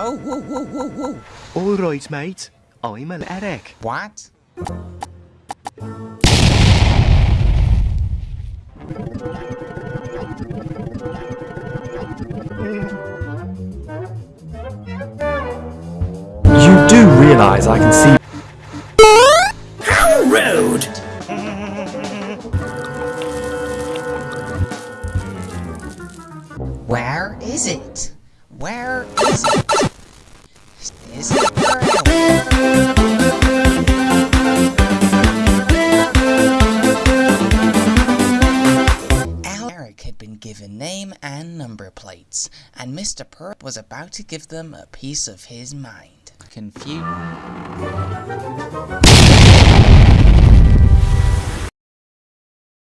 Oh, whoa, whoa, whoa, whoa. All right, mate. I'm an Eric. What? You do realize I can see How rude! Where is it? Where is it? Eric had been given name and number plates, and Mr. Perp was about to give them a piece of his mind. Confused.